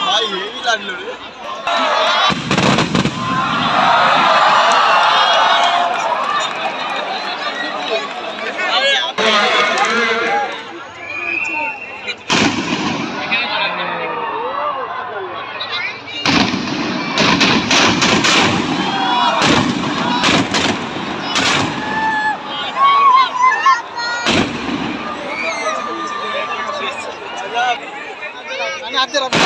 ભાઈ હેવી લાડલું রাখতে রাখতে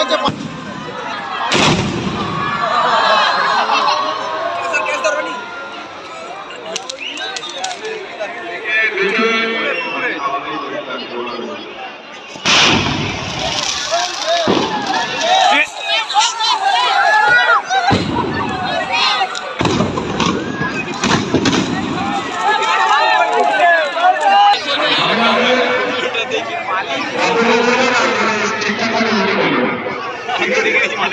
হচ্ছে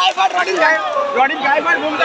गायफाट रॉडिन गाय रॉडिन गायफाट घूम